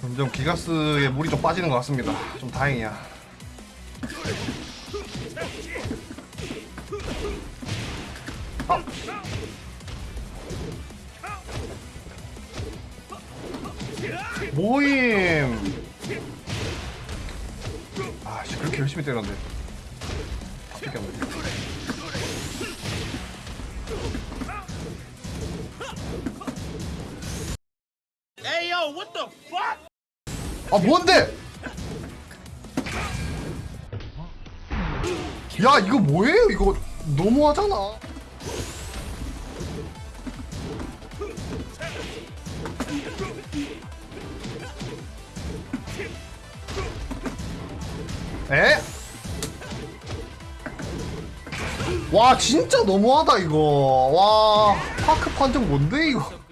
점점 기가스에 물이 좀 빠지는 것 같습니다. 좀 다행이야. 아. 모임. 아씨 그렇게 열심히 때렸는데. 다 아 뭔데? 야 이거 뭐예요? 이거 너무하잖아. 에? 와 진짜 너무하다 이거. 와 파크 판정 뭔데 이거